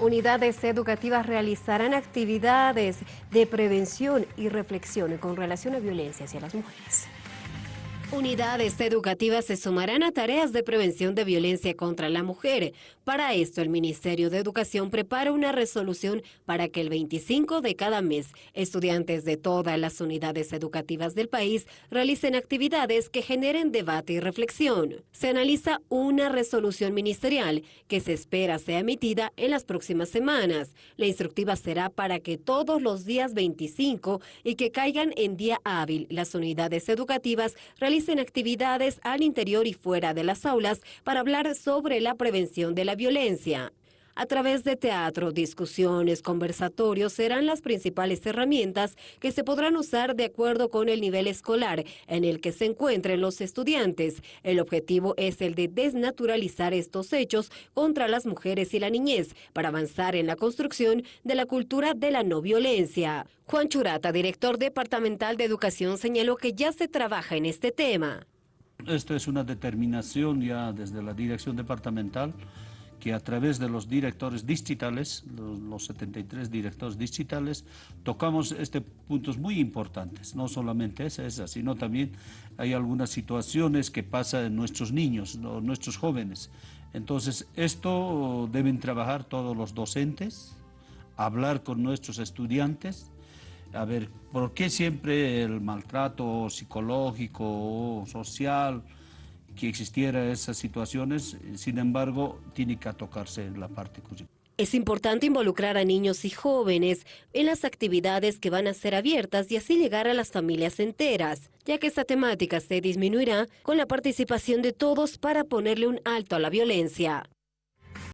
Unidades educativas realizarán actividades de prevención y reflexión con relación a violencia hacia las mujeres. Unidades educativas se sumarán a tareas de prevención de violencia contra la mujer. Para esto, el Ministerio de Educación prepara una resolución para que el 25 de cada mes, estudiantes de todas las unidades educativas del país realicen actividades que generen debate y reflexión. Se analiza una resolución ministerial que se espera sea emitida en las próximas semanas. La instructiva será para que todos los días 25 y que caigan en día hábil las unidades educativas realicen en actividades al interior y fuera de las aulas para hablar sobre la prevención de la violencia. A través de teatro, discusiones, conversatorios serán las principales herramientas que se podrán usar de acuerdo con el nivel escolar en el que se encuentren los estudiantes. El objetivo es el de desnaturalizar estos hechos contra las mujeres y la niñez para avanzar en la construcción de la cultura de la no violencia. Juan Churata, director departamental de educación, señaló que ya se trabaja en este tema. Esto es una determinación ya desde la dirección departamental que a través de los directores digitales, los, 73 directores digitales, tocamos este puntos muy importantes. No solamente esa, sino también hay algunas situaciones que pasan en nuestros niños, nuestros jóvenes. Entonces, esto deben trabajar todos los docentes, hablar con nuestros estudiantes, a ver, ¿por qué siempre el maltrato psicológico o social, que existiera esas situaciones, sin embargo, tiene que tocarse la parte Es importante involucrar a niños y jóvenes en las actividades que van a ser abiertas y así llegar a las familias enteras, ya que esta temática se disminuirá con la participación de todos para ponerle un alto a la violencia.